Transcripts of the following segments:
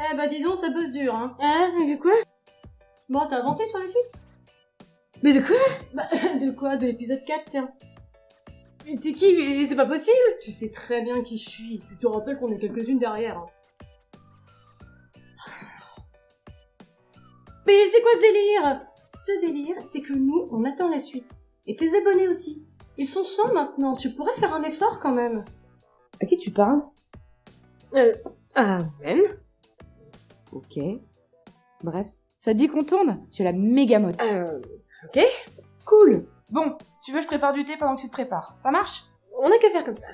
Eh bah dis donc, ça bosse dur, hein. Ah, mais de quoi? Bon, t'as avancé sur la suite Mais de quoi? Bah, de quoi? De l'épisode 4, tiens. Mais t'es qui? C'est pas possible Tu sais très bien qui je suis. Je te rappelle qu'on est quelques-unes derrière. hein. Mais c'est quoi ce délire? Ce délire, c'est que nous, on attend la suite. Et tes abonnés aussi. Ils sont 100 maintenant, tu pourrais faire un effort quand même. À qui tu parles? Euh... Ah, même Ok. Bref. Ça te dit qu'on tourne? J'ai la méga mode. Euh... Ok Cool Bon, si tu veux, je prépare du thé pendant que tu te prépares. Ça marche? On a qu'à faire comme ça.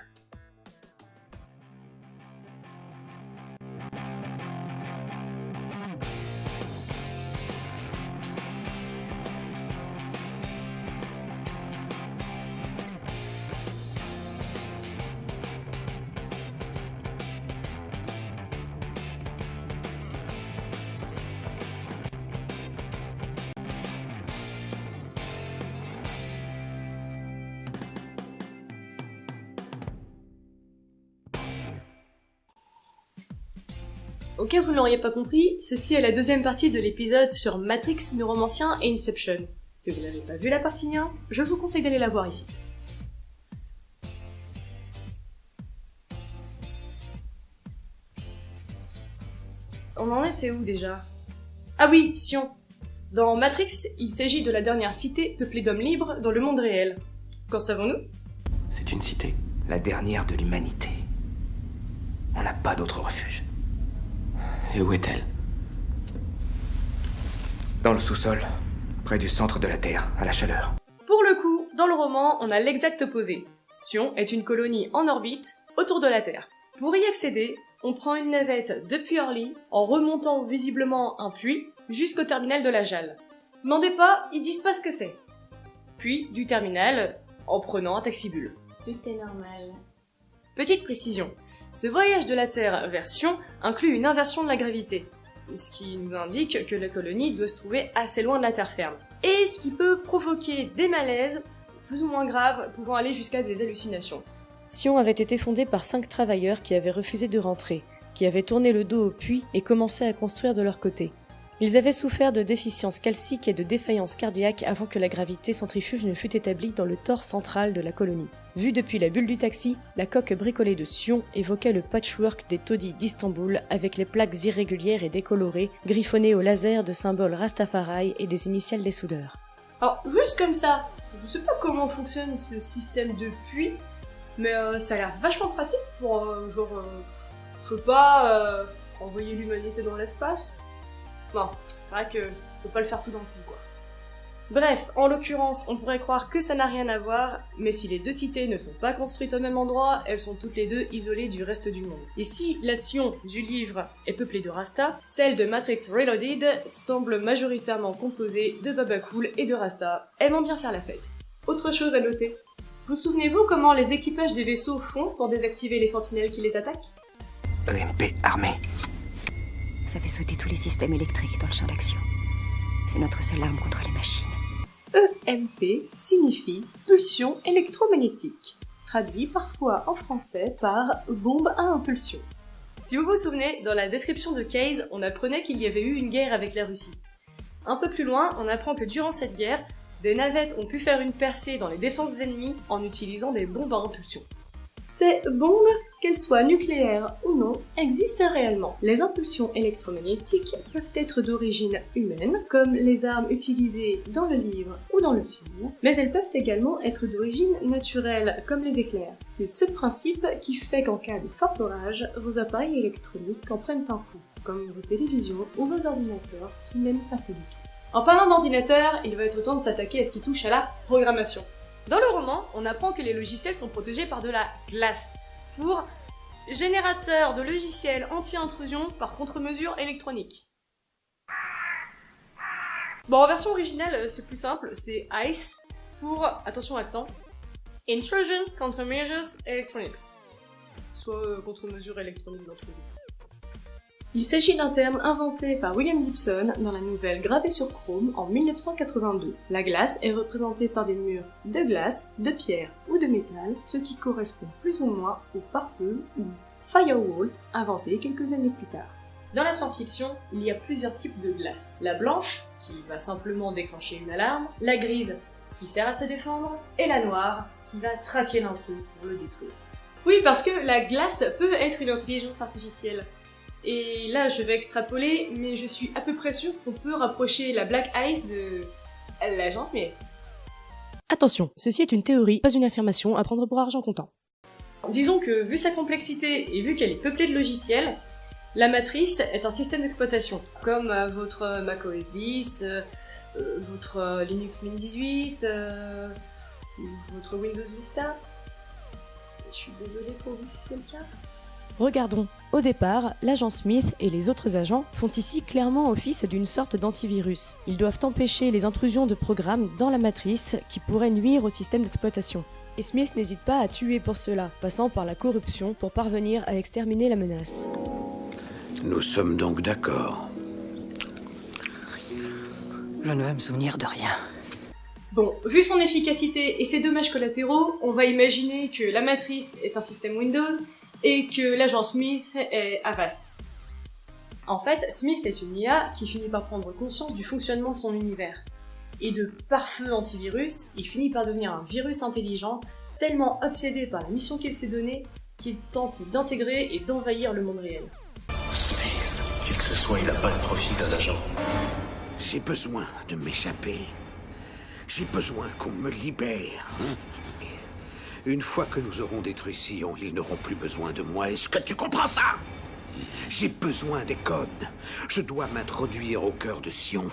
Au cas où vous ne l'auriez pas compris, ceci est la deuxième partie de l'épisode sur Matrix, Neuromancien et Inception. Si vous n'avez pas vu la partie 1, je vous conseille d'aller la voir ici. On en était où déjà? Ah oui, Sion. Dans Matrix, il s'agit de la dernière cité peuplée d'hommes libres dans le monde réel. Qu'en savons-nous? C'est une cité, la dernière de l'humanité. On n'a pas d'autre refuge. Et où est-elle Dans le sous-sol, près du centre de la Terre, à la chaleur. Pour le coup, dans le roman, on a l'exact opposé. Sion est une colonie en orbite autour de la Terre. Pour y accéder, on prend une navette depuis Orly en remontant visiblement un puits jusqu'au terminal de la Jalle. Demandez pas, ils disent pas ce que c'est. Puis du terminal en prenant un taxibule. Tout est normal. Petite précision, ce voyage de la Terre vers Sion inclut une inversion de la gravité, ce qui nous indique que la colonie doit se trouver assez loin de la terre ferme, et ce qui peut provoquer des malaises plus ou moins graves pouvant aller jusqu'à des hallucinations. Sion avait été fondée par cinq travailleurs qui avaient refusé de rentrer, qui avaient tourné le dos au puits et commencé à construire de leur côté. Ils avaient souffert de déficiences calciques et de défaillances cardiaques avant que la gravité centrifuge ne fût établie dans le tore central de la colonie. Vu depuis la bulle du taxi, la coque bricolée de Sion évoquait le patchwork des taudis d'Istanbul avec les plaques irrégulières et décolorées, griffonnées au laser de symboles Rastafari et des initiales des soudeurs. Alors, juste comme ça, je sais pas comment fonctionne ce système de puits, mais euh, ça a l'air vachement pratique pour, euh, genre, euh, je sais pas, envoyer l'humanité dans l'espace. Bon, c'est vrai que faut pas le faire tout d'un coup, quoi. Bref, en l'occurrence, on pourrait croire que ça n'a rien à voir, mais si les deux cités ne sont pas construites au même endroit, elles sont toutes les deux isolées du reste du monde. Et si la Sion du livre est peuplée de Rasta, celle de Matrix Reloaded semble majoritairement composée de Baba Cool et de Rasta, aimant bien faire la fête. Autre chose à noter. Vous souvenez-vous comment les équipages des vaisseaux font pour désactiver les sentinelles qui les attaquent? EMP armée. Ça fait sauter tous les systèmes électriques dans le champ d'action. C'est notre seule arme contre les machines. EMP signifie pulsion électromagnétique, traduit parfois en français par bombe à impulsion. Si vous vous souvenez, dans la description de Case, on apprenait qu'il y avait eu une guerre avec la Russie. Un peu plus loin, on apprend que durant cette guerre, des navettes ont pu faire une percée dans les défenses ennemies en utilisant des bombes à impulsion. Ces bombes, qu'elles soient nucléaires ou non, existent réellement. Les impulsions électromagnétiques peuvent être d'origine humaine, comme les armes utilisées dans le livre ou dans le film, mais elles peuvent également être d'origine naturelle, comme les éclairs. C'est ce principe qui fait qu'en cas de fort orage, vos appareils électroniques en prennent un coup, comme vos télévisions ou vos ordinateurs qui n'aiment pas tout. En parlant d'ordinateur, il va être temps de s'attaquer à ce qui touche à la programmation. Dans le roman, on apprend que les logiciels sont protégés par de la glace pour générateur de logiciels anti-intrusion par contre-mesure électronique. Bon, en version originale, c'est plus simple, c'est ICE pour, attention accent, Intrusion Countermeasures Electronics, soit euh, contre-mesure électronique d'intrusion. Il s'agit d'un terme inventé par William Gibson dans la nouvelle Gravée sur Chrome en 1982. La glace est représentée par des murs de glace, de pierre ou de métal, ce qui correspond plus ou moins au pare-feu ou firewall inventé quelques années plus tard. Dans la science-fiction, il y a plusieurs types de glace. La blanche, qui va simplement déclencher une alarme, la grise, qui sert à se défendre, et la noire, qui va traquer l'intrus pour le détruire. Oui, parce que la glace peut être une intelligence artificielle. Et là, je vais extrapoler, mais je suis à peu près sûre qu'on peut rapprocher la Black Ice de l'agence Smith. Attention, ceci est une théorie, pas une affirmation à prendre pour argent comptant. Disons que, vu sa complexité et vu qu'elle est peuplée de logiciels, la matrice est un système d'exploitation, comme euh, votre Mac OS 10, euh, euh, votre Linux Mint 18, votre Windows Vista. Je suis désolée pour vous si c'est le cas. Regardons. Au départ, l'agent Smith et les autres agents font ici clairement office d'une sorte d'antivirus. Ils doivent empêcher les intrusions de programmes dans la matrice qui pourraient nuire au système d'exploitation. Et Smith n'hésite pas à tuer pour cela, passant par la corruption pour parvenir à exterminer la menace. Nous sommes donc d'accord. Je ne vais me souvenir de rien. Bon, vu son efficacité et ses dommages collatéraux, on va imaginer que la matrice est un système Windows et que l'agent Smith est Avast. En fait, Smith est une IA qui finit par prendre conscience du fonctionnement de son univers. Et de parfum antivirus, il finit par devenir un virus intelligent, tellement obsédé par la mission qu'il s'est donnée qu'il tente d'intégrer et d'envahir le monde réel. Smith, qui que ce soit, il n'a pas le profil d'un agent. J'ai besoin de m'échapper. J'ai besoin qu'on me libère. Une fois que nous aurons détruit Sion, ils n'auront plus besoin de moi. Est-ce que tu comprends ça? J'ai besoin des codes. Je dois m'introduire au cœur de Sion.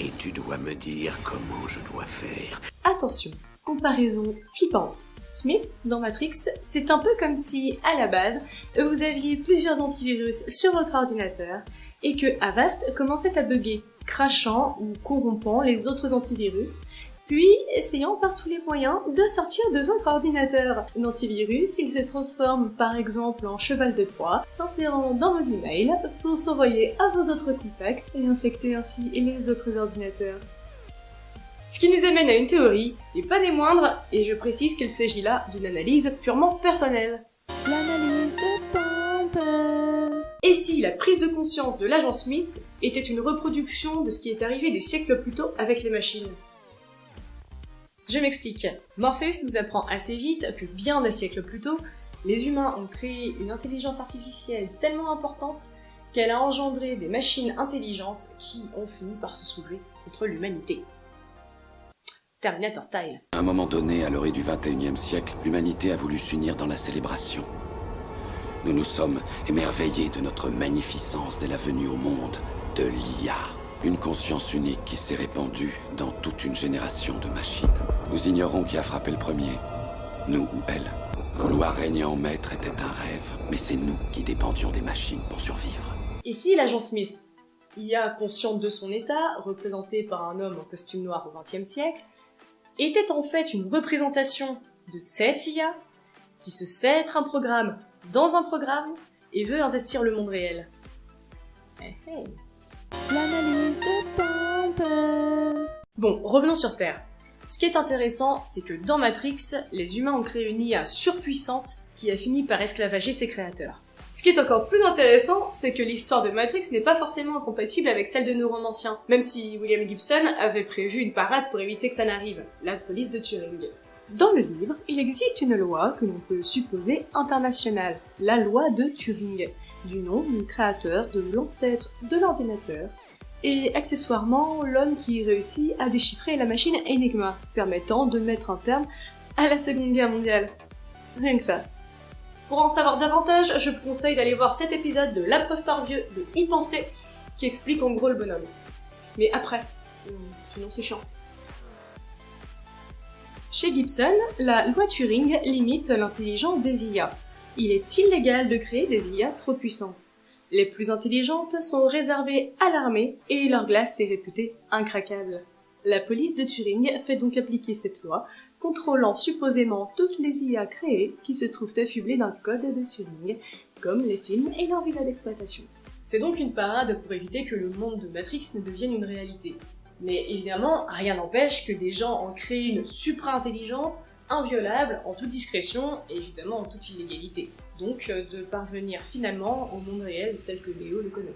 Et tu dois me dire comment je dois faire. Attention, comparaison flippante. Smith, dans Matrix, c'est un peu comme si, à la base, vous aviez plusieurs antivirus sur votre ordinateur et que Avast commençait à bugger, crachant ou corrompant les autres antivirus, puis essayant par tous les moyens de sortir de votre ordinateur. L'antivirus, il se transforme par exemple en cheval de Troie, s'insérant dans vos emails pour s'envoyer à vos autres contacts et infecter ainsi les autres ordinateurs. Ce qui nous amène à une théorie, et pas des moindres, et je précise qu'il s'agit là d'une analyse purement personnelle. L'analyse de Pamper. Et si la prise de conscience de l'agent Smith était une reproduction de ce qui est arrivé des siècles plus tôt avec les machines? Je m'explique. Morpheus nous apprend assez vite que bien des siècles plus tôt, les humains ont créé une intelligence artificielle tellement importante qu'elle a engendré des machines intelligentes qui ont fini par se soulever contre l'humanité. Terminator style. À un moment donné, à l'orée du 21e siècle, l'humanité a voulu s'unir dans la célébration. Nous nous sommes émerveillés de notre magnificence dès la venue au monde de l'IA. Une conscience unique qui s'est répandue dans toute une génération de machines. Nous ignorons qui a frappé le premier, nous ou elle. Vouloir régner en maître était un rêve, mais c'est nous qui dépendions des machines pour survivre. Si l'agent Smith, IA consciente de son état, représenté par un homme en costume noir au XXe siècle, était en fait une représentation de cette IA qui se sait être un programme dans un programme et veut investir le monde réel. Eh, eh. L'analyse de. Bon, revenons sur Terre. Ce qui est intéressant, c'est que dans Matrix, les humains ont créé une IA surpuissante qui a fini par esclavager ses créateurs. Ce qui est encore plus intéressant, c'est que l'histoire de Matrix n'est pas forcément incompatible avec celle de nos romanciens, même si William Gibson avait prévu une parade pour éviter que ça n'arrive, la police de Turing. Dans le livre, il existe une loi que l'on peut supposer internationale, la loi de Turing, du nom du créateur de l'ancêtre de l'ordinateur, et accessoirement l'homme qui réussit à déchiffrer la machine Enigma, permettant de mettre un terme à la Seconde Guerre mondiale. Rien que ça. Pour en savoir davantage, je vous conseille d'aller voir cet épisode de La preuve par vieux de Y penser, qui explique en gros le bonhomme. Mais après, euh, sinon c'est chiant. Chez Gibson, la loi Turing limite l'intelligence des IA. Il est illégal de créer des IA trop puissantes. Les plus intelligentes sont réservées à l'armée et leur glace est réputée incraquable. La police de Turing fait donc appliquer cette loi, contrôlant supposément toutes les IA créées qui se trouvent affublées d'un code de Turing, comme les films et leurs visas d'exploitation. C'est donc une parade pour éviter que le monde de Matrix ne devienne une réalité. Mais évidemment, rien n'empêche que des gens en créent une supra-intelligente, inviolable, en toute discrétion et évidemment en toute illégalité. Donc euh, de parvenir finalement au monde réel tel que Léo le connaît.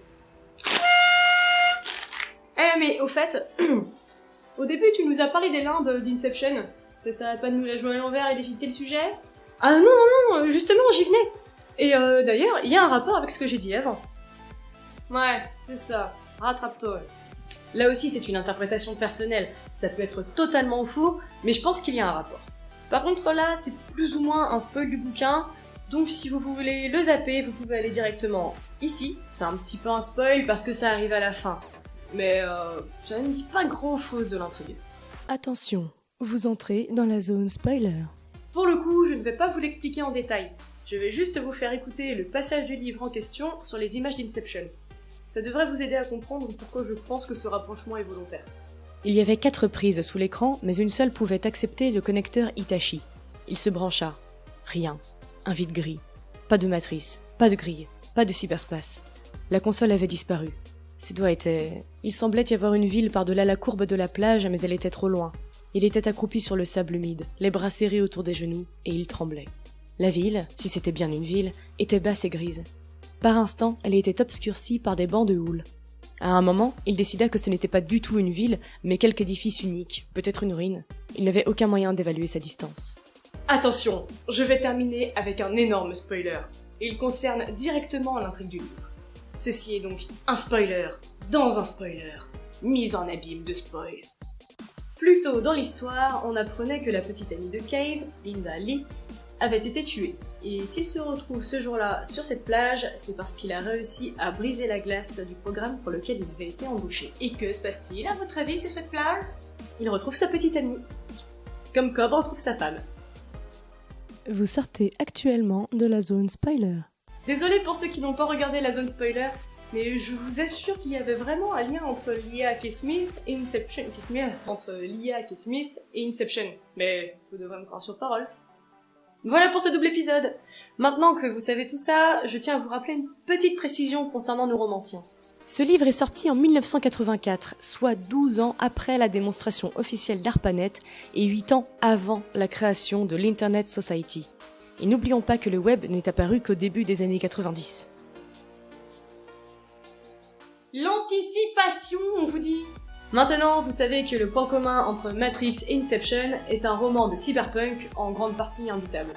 Eh mais au fait, au début tu nous as parlé des lindes d'Inception. Ça pas de nous la jouer à l'envers et d'éviter le sujet? Ah non, non, non, justement j'y venais. Et euh, d'ailleurs, il y a un rapport avec ce que j'ai dit avant. Ouais, c'est ça. Rattrape-toi. Là aussi, c'est une interprétation personnelle. Ça peut être totalement faux, mais je pense qu'il y a un rapport. Par contre, là, c'est plus ou moins un spoil du bouquin, donc si vous voulez le zapper, vous pouvez aller directement ici. C'est un petit peu un spoil parce que ça arrive à la fin. Mais euh, ça ne dit pas grand chose de l'intrigue. Attention, vous entrez dans la zone spoiler. Pour le coup, je ne vais pas vous l'expliquer en détail. Je vais juste vous faire écouter le passage du livre en question sur les images d'Inception. Ça devrait vous aider à comprendre pourquoi je pense que ce rapprochement est volontaire. Il y avait quatre prises sous l'écran, mais une seule pouvait accepter le connecteur Hitachi. Il se brancha. Rien. Un vide gris. Pas de matrice, pas de grille, pas de cyberspace. La console avait disparu. Ses doigts étaient... Il semblait y avoir une ville par-delà la courbe de la plage, mais elle était trop loin. Il était accroupi sur le sable humide, les bras serrés autour des genoux, et il tremblait. La ville, si c'était bien une ville, était basse et grise. Par instant, elle était obscurcie par des bancs de houle. À un moment, il décida que ce n'était pas du tout une ville, mais quelque édifice unique, peut-être une ruine. Il n'avait aucun moyen d'évaluer sa distance. Attention, je vais terminer avec un énorme spoiler. Il concerne directement l'intrigue du livre. Ceci est donc un spoiler dans un spoiler, mise en abîme de spoil. Plus tôt dans l'histoire, on apprenait que la petite amie de Case, Linda Lee, avait été tué. Et s'il se retrouve ce jour-là sur cette plage, c'est parce qu'il a réussi à briser la glace du programme pour lequel il avait été embauché. Et que se passe-t-il à votre avis sur cette plage? Il retrouve sa petite amie. Comme Cobb retrouve sa femme. Vous sortez actuellement de la zone spoiler. Désolé pour ceux qui n'ont pas regardé la zone spoiler, mais je vous assure qu'il y avait vraiment un lien entre l'IA K. Smith et Inception. K. Smith, entre l'IA K. Smith et Inception. Mais vous devrez me croire sur parole. Voilà pour ce double épisode. Maintenant que vous savez tout ça, je tiens à vous rappeler une petite précision concernant nos romanciens. Ce livre est sorti en 1984, soit 12 ans après la démonstration officielle d'ARPANET et 8 ans avant la création de l'Internet Society. Et n'oublions pas que le web n'est apparu qu'au début des années 90. L'anticipation, on vous dit Maintenant, vous savez que le point commun entre Matrix et Inception est un roman de cyberpunk en grande partie imbutable.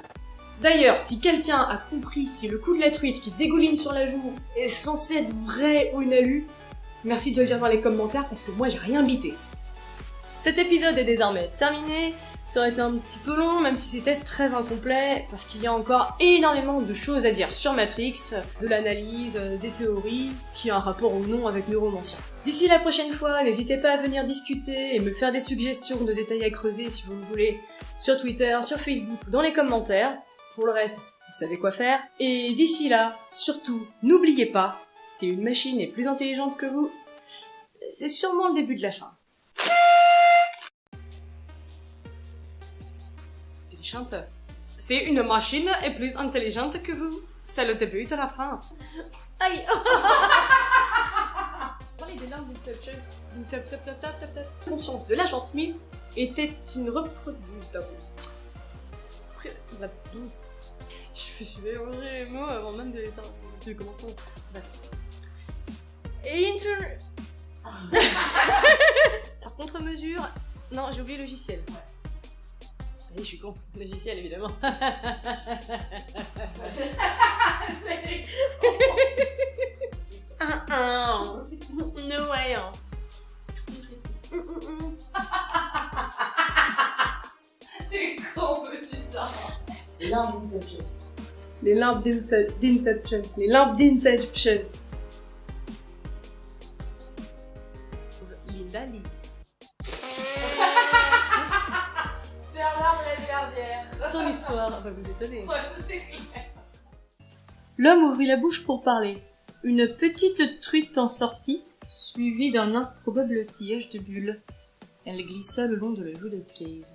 D'ailleurs, si quelqu'un a compris si le coup de la truite qui dégouline sur la joue est censé être vrai ou inalu, merci de le dire dans les commentaires parce que moi j'ai rien bité. Cet épisode est désormais terminé, ça aurait été un petit peu long même si c'était très incomplet parce qu'il y a encore énormément de choses à dire sur Matrix, de l'analyse, des théories, qui a un rapport ou non avec Neuromancien. D'ici la prochaine fois, n'hésitez pas à venir discuter et me faire des suggestions de détails à creuser si vous voulez sur Twitter, sur Facebook ou dans les commentaires. Pour le reste, vous savez quoi faire. Et d'ici là, surtout, n'oubliez pas, si une machine est plus intelligente que vous, c'est sûrement le début de la fin. Intelligente. Si une machine est plus intelligente que vous, c'est le début de la fin. Aïe La conscience de l'agent Smith était une reproduction. Je me suis mélangé les mots avant même de les savoir. Inter... Par contre-mesure... Non, j'ai oublié logiciel. Je suis con. Logiciel, évidemment. C'est... no way. T'es con, Les larmes d'Inception. Les larmes d'Inception. Les larmes d'Inception. Linda Lee. Son histoire va vous étonner. L'homme ouvrit la bouche pour parler. Une petite truite en sortit, suivie d'un improbable sillage de bulles. Elle glissa le long de la joue de Case.